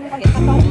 Như 说